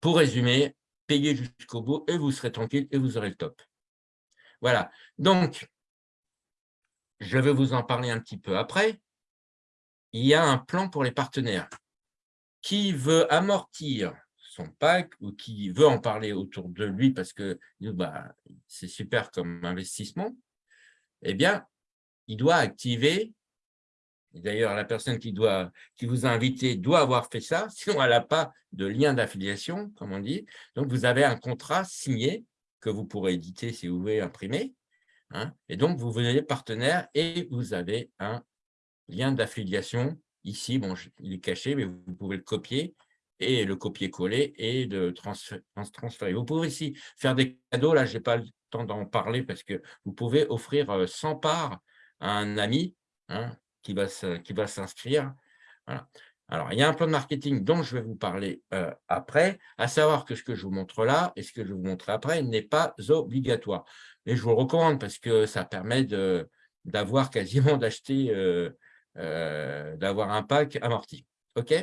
pour résumer, payez jusqu'au bout et vous serez tranquille et vous aurez le top. Voilà. Donc, je vais vous en parler un petit peu après. Il y a un plan pour les partenaires. Qui veut amortir son pack ou qui veut en parler autour de lui parce que bah, c'est super comme investissement, eh bien, il doit activer, d'ailleurs la personne qui, vous a invité doit avoir fait ça, sinon elle n'a pas de lien d'affiliation, comme on dit. Donc, vous avez un contrat signé que vous pourrez éditer si vous voulez imprimer. Hein, et donc, vous venez partenaire et vous avez un lien d'affiliation. Ici, bon, il est caché, mais vous pouvez le copier et le copier-coller et de transférer. Vous pouvez aussi faire des cadeaux. Là, je n'ai pas le temps d'en parler parce que vous pouvez offrir 100 parts à un ami hein, qui va s'inscrire. Alors, il y a un plan de marketing dont je vais vous parler après, à savoir que ce que je vous montre là et ce que je vous montre après n'est pas obligatoire. Mais je vous le recommande parce que ça permet d'avoir quasiment d'acheter, d'avoir un pack amorti. OK?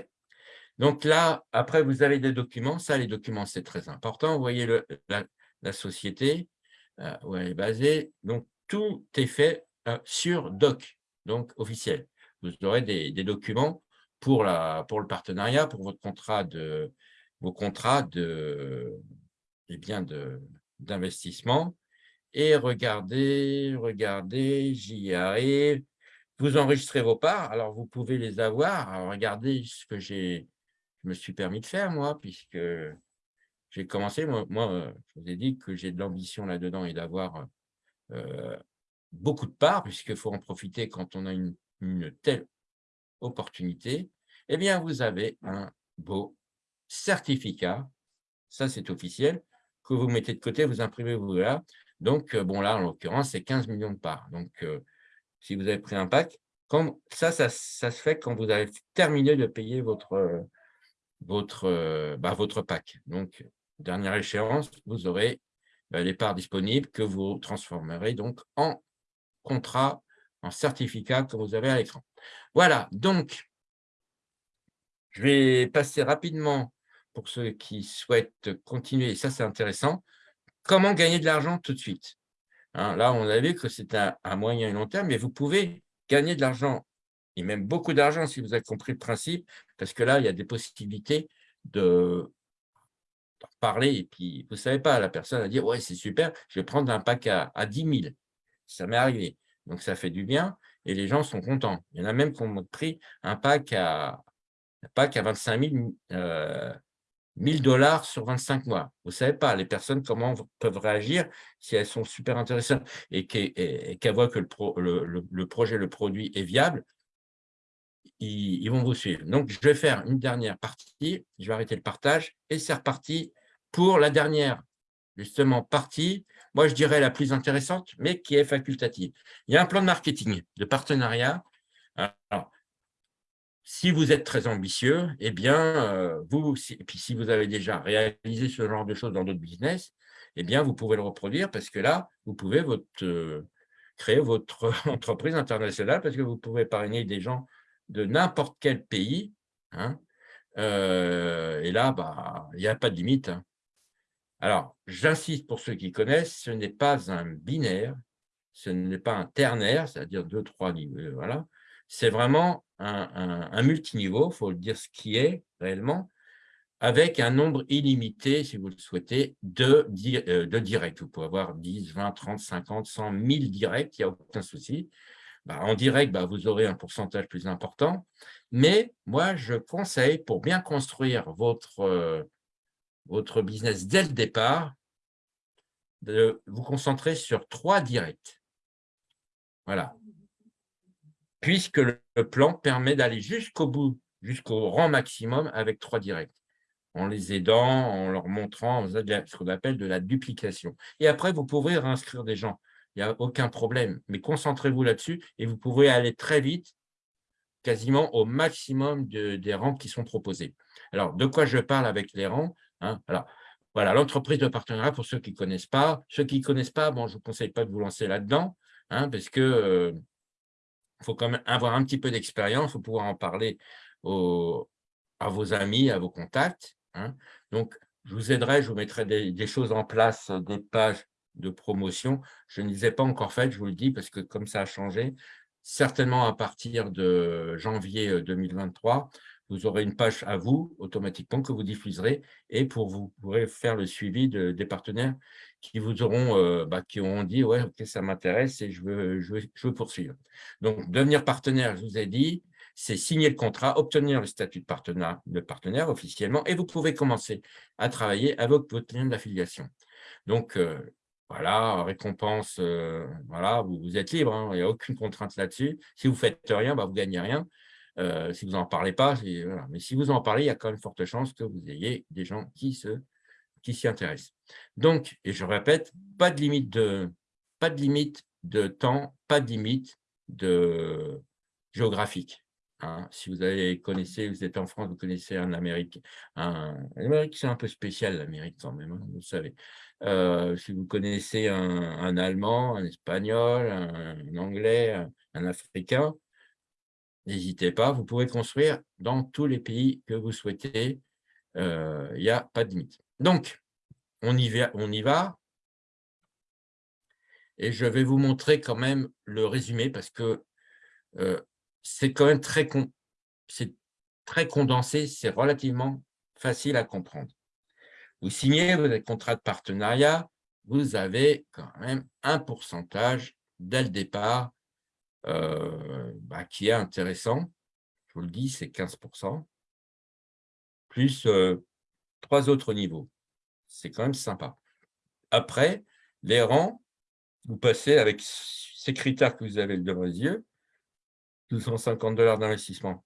Donc là, après, vous avez des documents. Ça, les documents, c'est très important. Vous voyez la, société où elle est basée. Donc, tout est fait sur doc, donc officiel. Vous aurez des documents pour, le partenariat, pour votre contrat de, vos contrats de, eh d'investissement. Et regardez, regardez, j'y arrive. Vous enregistrez vos parts, alors vous pouvez les avoir. regardez ce que j'ai, je me suis permis de faire, moi, puisque j'ai commencé. Moi, moi, je vous ai dit que j'ai de l'ambition là-dedans et d'avoir euh, beaucoup de parts, puisqu'il faut en profiter quand on a une, telle opportunité, eh bien, vous avez un beau certificat, ça c'est officiel, que vous mettez de côté, vous imprimez, vous là. Donc, euh, bon là, en l'occurrence, c'est 15 millions de parts. Donc, euh, si vous avez pris un pack, comme ça, ça, se fait quand vous avez terminé de payer votre, votre, bah, votre pack. Donc, dernière échéance, vous aurez bah, les parts disponibles que vous transformerez donc en contrat, en certificat que vous avez à l'écran. Voilà, donc, je vais passer rapidement, pour ceux qui souhaitent continuer, et ça c'est intéressant, comment gagner de l'argent tout de suite? Hein, là, on a vu que c'est un, moyen et long terme, mais vous pouvez gagner de l'argent, et même beaucoup d'argent si vous avez compris le principe, parce que là, il y a des possibilités de parler, et puis vous ne savez pas, la personne a dit « ouais, c'est super, je vais prendre un pack à, à 10 000 ». Ça m'est arrivé. Donc, ça fait du bien et les gens sont contents. Il y en a même qui ont pris un pack à, un pack à 25 000, 1000 dollars sur 25 mois. Vous ne savez pas, les personnes, comment peuvent réagir si elles sont super intéressantes et qu'elles voient que le, projet, le produit est viable, ils, vont vous suivre. Donc, je vais faire une dernière partie, je vais arrêter le partage et c'est reparti pour la dernière justement partie, moi je dirais la plus intéressante, mais qui est facultative. Il y a un plan de marketing, de partenariat. Alors, si vous êtes très ambitieux, eh bien, euh, vous, et puis si vous avez déjà réalisé ce genre de choses dans d'autres business, eh bien, vous pouvez le reproduire parce que là, vous pouvez votre, euh, créer votre entreprise internationale parce que vous pouvez parrainer des gens de n'importe quel pays. Hein, euh, et là, bah, il n'y a pas de limite. Hein. Alors, j'insiste pour ceux qui connaissent, ce n'est pas un binaire, ce n'est pas un ternaire, c'est-à-dire deux, trois niveaux, voilà. C'est vraiment un, multiniveau, il faut le dire ce qui est réellement, avec un nombre illimité, si vous le souhaitez, de, euh, directs. Vous pouvez avoir 10, 20, 30, 50, 100, 1000 directs, il n'y a aucun souci. Bah, en direct, bah, vous aurez un pourcentage plus important. Mais moi, je conseille, pour bien construire votre, euh, votre business dès le départ, de vous concentrer sur trois directs. Voilà. Puisque le plan permet d'aller jusqu'au bout, jusqu'au rang maximum avec trois directs, en les aidant, en leur montrant ce qu'on appelle de la duplication. Et après, vous pouvez réinscrire des gens. Il n'y a aucun problème. Mais concentrez-vous là-dessus et vous pouvez aller très vite, quasiment au maximum des rangs qui sont proposés. Alors, de quoi je parle avec les rangs? Hein, voilà, l'entreprise de partenariat, pour ceux qui ne connaissent pas. Ceux qui ne connaissent pas, bon, je ne vous conseille pas de vous lancer là-dedans, hein, parce que euh, faut quand même avoir un petit peu d'expérience, il faut pouvoir en parler à vos amis, à vos contacts. Hein. Donc, je vous aiderai, je vous mettrai des, choses en place, des pages de promotion. Je ne les ai pas encore faites, je vous le dis, parce que comme ça a changé, certainement à partir de janvier 2023, vous aurez une page à vous, automatiquement, que vous diffuserez et pour vous pourrez faire le suivi des partenaires qui vous auront, euh, bah, qui auront dit « ouais, ok, ça m'intéresse et je veux, je, veux, poursuivre ». Donc, devenir partenaire, je vous ai dit, c'est signer le contrat, obtenir le statut de partenaire, officiellement et vous pouvez commencer à travailler avec votre lien d'affiliation. Donc, euh, voilà, récompense, euh, voilà, vous, êtes libre, hein, il n'y a aucune contrainte là-dessus. Si vous ne faites rien, bah, vous ne gagnez rien. Euh, si vous n'en parlez pas, mais si vous en parlez, il y a quand même forte chance que vous ayez des gens qui s'y qui intéressent. Donc, et je répète, pas de limite de, pas de limite de temps, pas de limite de géographique. Hein. Si vous connaissez, vous êtes en France, vous connaissez un Amérique. L'Amérique, c'est un peu spécial, l'Amérique quand même, hein, vous savez. Euh, si vous connaissez un, Allemand, un Espagnol, un, Anglais, un Africain, n'hésitez pas, vous pouvez construire dans tous les pays que vous souhaitez, euh, il n'y a pas de limite. Donc, on y, va, on y va, et je vais vous montrer quand même le résumé, parce que euh, c'est quand même très, très condensé, c'est relativement facile à comprendre. Vous signez votre contrat de partenariat, vous avez quand même un pourcentage dès le départ euh, bah, qui est intéressant. Je vous le dis, c'est 15%, plus euh, trois autres niveaux. C'est quand même sympa. Après, les rangs, vous passez avec ces critères que vous avez devant les yeux, 250 dollars d'investissement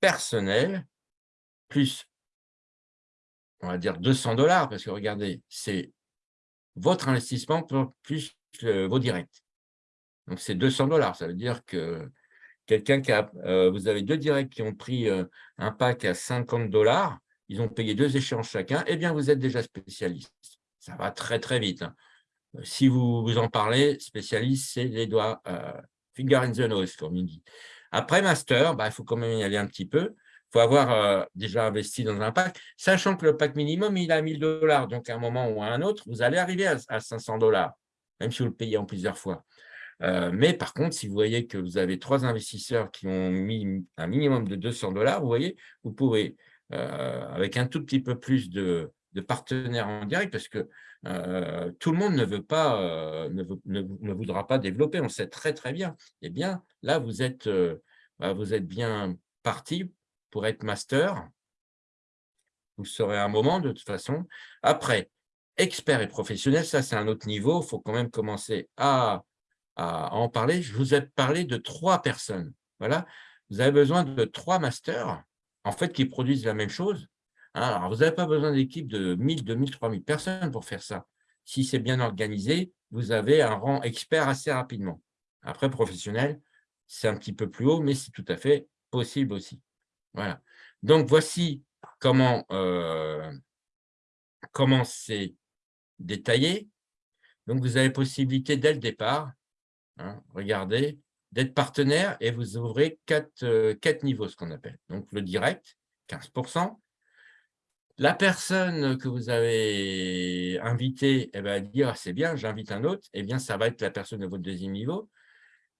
personnel, plus, on va dire 200 dollars, parce que regardez, c'est votre investissement plus vos directs. Donc, c'est 200 dollars. Ça veut dire que quelqu'un qui a, euh, vous avez deux directs qui ont pris euh, un pack à 50 dollars, ils ont payé deux échéances chacun, eh bien, vous êtes déjà spécialiste. Ça va très, très vite. Hein. Euh, si vous, vous en parlez, spécialiste, c'est les doigts, finger in the nose, comme il dit. Après master, bah, il faut quand même y aller un petit peu. Il faut avoir déjà investi dans un pack, sachant que le pack minimum, il a 1000 dollars. Donc, à un moment ou à un autre, vous allez arriver à, à 500 dollars, même si vous le payez en plusieurs fois. Euh, mais par contre, si vous voyez que vous avez trois investisseurs qui ont mis un minimum de 200 dollars, vous voyez, vous pouvez, euh, avec un tout petit peu plus de, partenaires en direct, parce que euh, tout le monde ne veut pas, ne, voudra pas développer, on sait très très bien. Eh bien, là, vous êtes, bah, vous êtes bien parti pour être master. Vous serez un moment de toute façon. Après, expert et professionnel, ça c'est un autre niveau. Il faut quand même commencer à à, en parler, je vous ai parlé de trois personnes. Voilà, vous avez besoin de trois masters, en fait, qui produisent la même chose. Hein. Alors, vous n'avez pas besoin d'équipe de 1000, 2000, 3000 personnes pour faire ça. Si c'est bien organisé, vous avez un rang expert assez rapidement. Après, professionnel, c'est un petit peu plus haut, mais c'est tout à fait possible aussi. Voilà. Donc, voici comment euh, comment c'est détaillé. Donc, vous avez possibilité dès le départ Hein, regardez, d'être partenaire et vous ouvrez quatre, euh, quatre niveaux, ce qu'on appelle. Donc, le direct, 15%. La personne que vous avez invitée, elle va dire, ah, c'est bien, j'invite un autre, eh bien, ça va être la personne de votre deuxième niveau,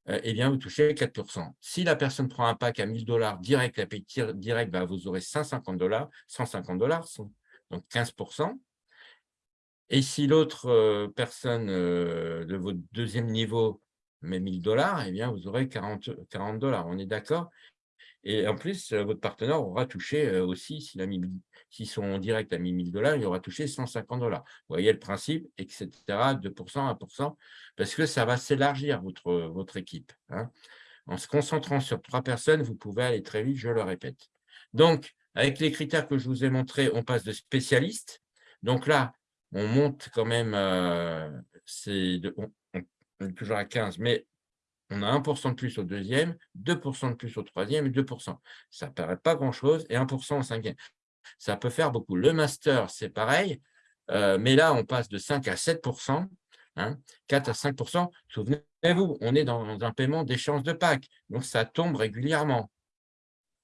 euh, eh bien, vous touchez 4%. Si la personne prend un pack à 1000 dollars direct, la direct, bah, vous aurez 150 dollars, 150 dollars, donc 15%. Et si l'autre euh, personne de votre deuxième niveau mais 1000 dollars, eh bien, vous aurez 40, 40 dollars. On est d'accord? Et en plus, euh, votre partenaire aura touché euh, aussi, s'il a mis, si son direct a mis 1000 dollars, il aura touché 150 dollars. Vous voyez le principe, etc., 2%, 1%, parce que ça va s'élargir, votre, équipe. Hein. En se concentrant sur trois personnes, vous pouvez aller très vite, je le répète. Donc, avec les critères que je vous ai montrés, on passe de spécialiste. Donc là, on monte quand même, euh, toujours à 15, mais on a 1% de plus au deuxième, 2% de plus au troisième et 2%. Ça ne paraît pas grand-chose et 1% au cinquième. Ça peut faire beaucoup. Le master, c'est pareil, euh, mais là, on passe de 5 à 7%, 4 hein, à 5%. Souvenez-vous, on est dans un paiement d'échange de Pâques, donc ça tombe régulièrement.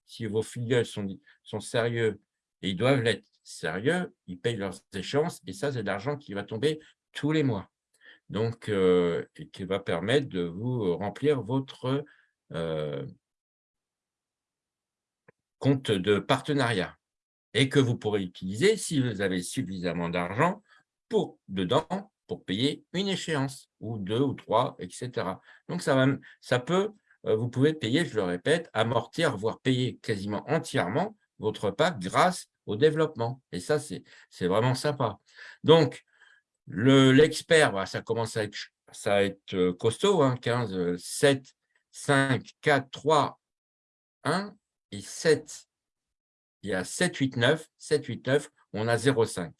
Si vos filiales sont, sont sérieux, et ils doivent l'être, sérieux, ils payent leurs échéances et ça, c'est de l'argent qui va tomber tous les mois. Donc, qui va permettre de vous remplir votre compte de partenariat et que vous pourrez utiliser si vous avez suffisamment d'argent pour dedans pour payer une échéance ou deux ou trois, etc. Donc, ça, va, ça peut, vous pouvez payer, je le répète, amortir, voire payer quasiment entièrement votre PAC grâce au développement. Et ça, c'est vraiment sympa. Donc, l'expert, ça commence à être, euh, costaud, hein, 15, 7, 5, 4, 3, 1 et 7. Il y a 7, 8, 9, 7, 8, 9, on a 0,5.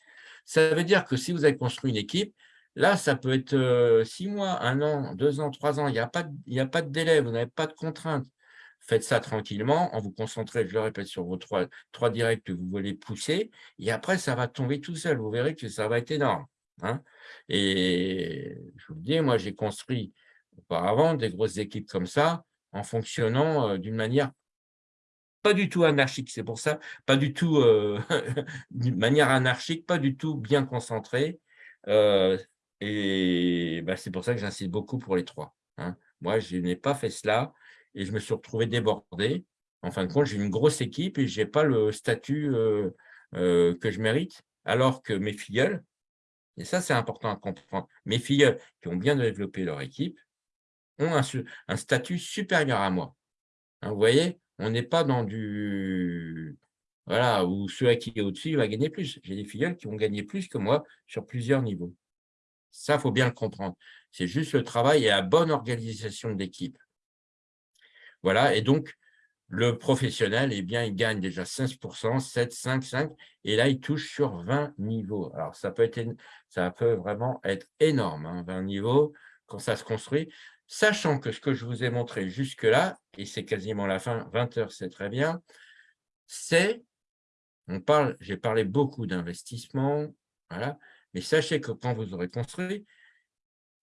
Ça veut dire que si vous avez construit une équipe, là, ça peut être 6 euh, mois, 1 an, 2 ans, 3 ans, il n'y a, pas de, a pas de délai, vous n'avez pas de contraintes. Faites ça tranquillement, en vous concentrant, je le répète, sur vos trois, trois directs que vous voulez pousser, et après, ça va tomber tout seul. Vous verrez que ça va être énorme. Hein. Et je vous le dis, moi, j'ai construit auparavant des grosses équipes comme ça, en fonctionnant d'une manière pas du tout anarchique. C'est pour ça, pas du tout d'une manière anarchique, pas du tout bien concentrée. Et bah, c'est pour ça que j'insiste beaucoup pour les trois. Hein. Moi, je n'ai pas fait cela et je me suis retrouvé débordé. En fin de compte, j'ai une grosse équipe et je n'ai pas le statut que je mérite, alors que mes filleuls, et ça, c'est important à comprendre. Mes filles qui ont bien développé leur équipe ont un, statut supérieur à moi. Hein, vous voyez, on n'est pas dans du... Voilà, où celui qui est au-dessus va gagner plus. J'ai des filles qui ont gagné plus que moi sur plusieurs niveaux. Ça, il faut bien le comprendre. C'est juste le travail et la bonne organisation d'équipe. Voilà, et donc, le professionnel, eh bien, il gagne déjà 16%, 7, 5, 5, et là, il touche sur 20 niveaux. Alors, ça peut, être, vraiment être énorme, 20 hein, niveaux, quand ça se construit, sachant que ce que je vous ai montré jusque-là, et c'est quasiment la fin, 20 heures, c'est très bien, c'est, on parle, j'ai parlé beaucoup d'investissement, mais sachez que quand vous aurez construit,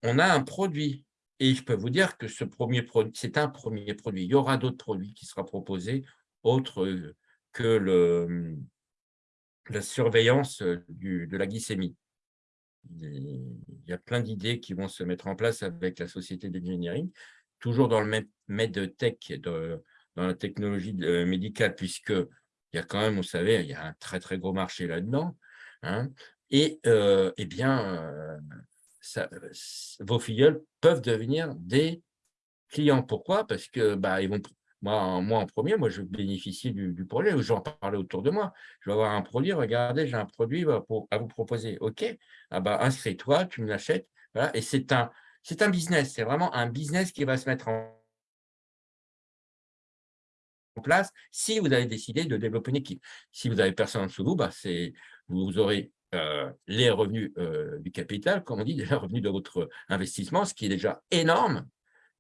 on a un produit et je peux vous dire que ce premier produit, c'est un premier produit. Il y aura d'autres produits qui seront proposés, autres euh, que la surveillance euh, de la glycémie. Il y a plein d'idées qui vont se mettre en place avec la société d'engineering, toujours dans le medtech, dans la technologie euh, médicale, puisque il y a quand même, vous savez, il y a un très très gros marché là-dedans. Hein, et eh bien, vos filleuls peuvent devenir des clients. Pourquoi? Parce que bah, ils vont, moi, moi, en premier, moi, je bénéficie du, du projet, j'en parlais autour de moi. Je vais avoir un produit, regardez, j'ai un produit pour, à vous proposer. OK, ah bah, inscris-toi, tu me l'achètes. Voilà. Et c'est un, un business, c'est vraiment un business qui va se mettre en place si vous avez décidé de développer une équipe. Si vous avez personne en dessous de vous, bah, vous aurez euh, les revenus euh, du capital, comme on dit, les revenus de votre investissement, ce qui est déjà énorme.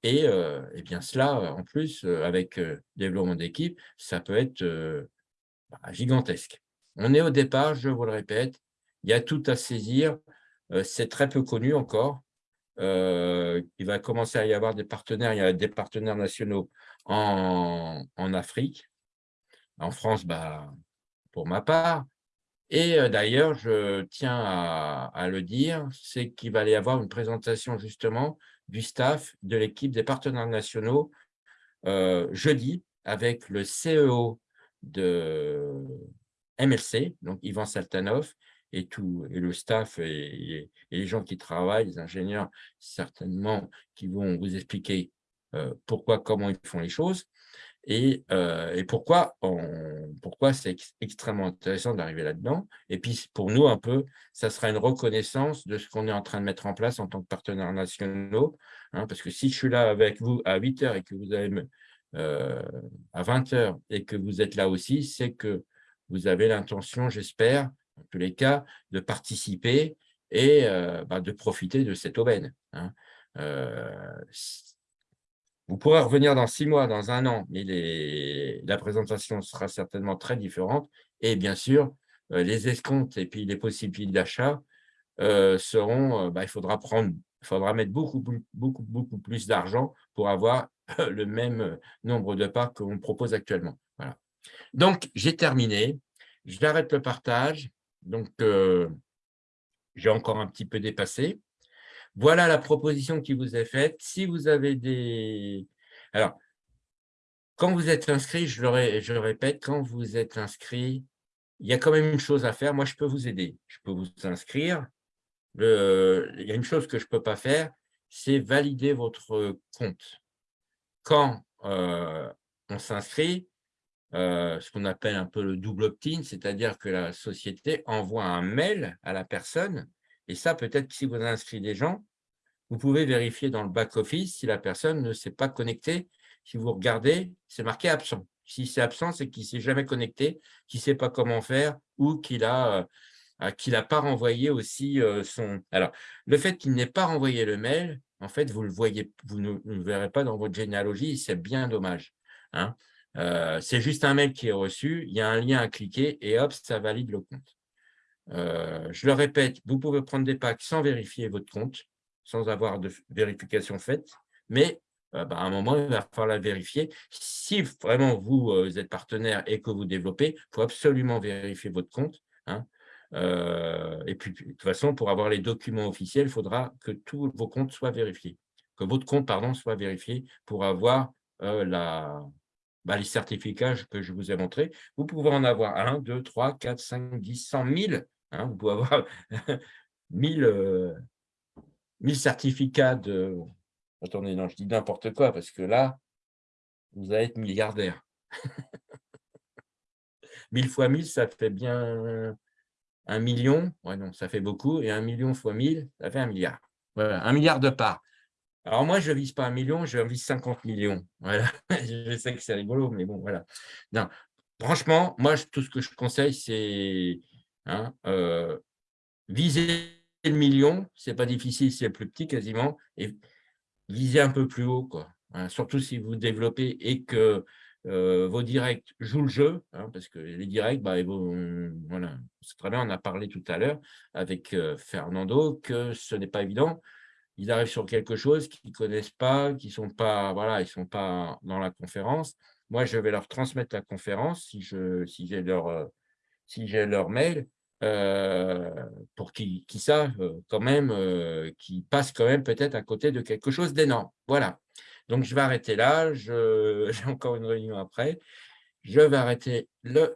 Et, euh, bien cela, en plus, avec développement d'équipe, ça peut être bah, gigantesque. On est au départ, je vous le répète, il y a tout à saisir. C'est très peu connu encore. il va commencer à y avoir des partenaires, il y a des partenaires nationaux en, en Afrique. En France, bah, pour ma part, et d'ailleurs, je tiens à, le dire, c'est qu'il va y avoir une présentation justement du staff de l'équipe des partenaires nationaux jeudi avec le CEO de MLC, donc Ivan Saltanov, et, tout, et le staff et, les gens qui travaillent, les ingénieurs certainement, qui vont vous expliquer pourquoi, comment ils font les choses et, euh, et pourquoi, c'est extrêmement intéressant d'arriver là-dedans? Et puis, pour nous, un peu, ça sera une reconnaissance de ce qu'on est en train de mettre en place en tant que partenaires nationaux. Hein, parce que si je suis là avec vous à 8 heures et que vous avez euh, à 20 heures et que vous êtes là aussi, c'est que vous avez l'intention, j'espère, en tous les cas, de participer et euh, bah, de profiter de cette aubaine. Hein. Vous pourrez revenir dans six mois, dans un an, mais la présentation sera certainement très différente. Et bien sûr, euh, les escomptes et puis les possibilités d'achat euh, seront, euh, bah, il faudra prendre, il faudra mettre beaucoup, beaucoup, beaucoup plus d'argent pour avoir le même nombre de parts qu'on propose actuellement. Voilà. Donc, j'ai terminé. J'arrête le partage. Donc, j'ai encore un petit peu dépassé. Voilà la proposition qui vous est faite. Si vous avez des... Alors, quand vous êtes inscrit, je le, répète, quand vous êtes inscrit, il y a quand même une chose à faire. Moi, je peux vous aider. Je peux vous inscrire. il y a une chose que je ne peux pas faire, c'est valider votre compte. Quand euh, on s'inscrit, euh, ce qu'on appelle un peu le double opt-in, c'est-à-dire que la société envoie un mail à la personne, et ça, peut-être que si vous inscrivez des gens, vous pouvez vérifier dans le back-office si la personne ne s'est pas connectée. Si vous regardez, c'est marqué absent. Si c'est absent, c'est qu'il ne s'est jamais connecté, qu'il ne sait pas comment faire ou qu'il a euh, qu'il n'a pas renvoyé aussi euh, son… Alors, le fait qu'il n'ait pas renvoyé le mail, en fait, vous, le voyez, vous ne, le verrez pas dans votre généalogie, c'est bien dommage. Hein. Euh, c'est juste un mail qui est reçu, il y a un lien à cliquer et hop, ça valide le compte. Je le répète, vous pouvez prendre des packs sans vérifier votre compte, sans avoir de vérification faite, mais bah, à un moment, il va falloir la vérifier. Si vraiment vous, êtes partenaire et que vous développez, il faut absolument vérifier votre compte. Hein. et puis, de toute façon, pour avoir les documents officiels, il faudra que tous vos comptes soient vérifiés, que votre compte pardon, soit vérifié pour avoir la, bah, les certificats que je vous ai montrés. Vous pouvez en avoir 1, 2, 3, 4, 5, 10, 100, 1000. vous pouvez avoir 1000, 1000 certificats de… Attendez, non, je dis n'importe quoi, parce que là, vous allez être milliardaire. 1000 fois 1000, ça fait bien un million. Ouais, non, ça fait beaucoup. Et un million fois 1000, ça fait un milliard. Voilà, un milliard de parts. Alors moi, je ne vise pas un million, je vise 50 millions. Voilà. je sais que c'est rigolo, mais bon, voilà. Non. Franchement, moi, tout ce que je conseille, c'est hein, euh, viser le million, c'est pas difficile, c'est plus petit quasiment, et viser un peu plus haut, quoi. Surtout si vous développez et que euh, vos directs jouent le jeu, hein, parce que les directs, bah, voilà, c'est très bien, on a parlé tout à l'heure avec euh, Fernando que ce n'est pas évident. Ils arrivent sur quelque chose qu'ils ne connaissent pas, qui sont pas, voilà, ils sont pas dans la conférence. Moi, je vais leur transmettre la conférence si j'ai si leur, euh, si leur mail euh, pour qu'ils savent euh, quand même, euh, qu'ils passent quand même peut-être à côté de quelque chose d'énorme. Voilà. Donc, je vais arrêter là. J'ai encore une réunion après. Je vais arrêter le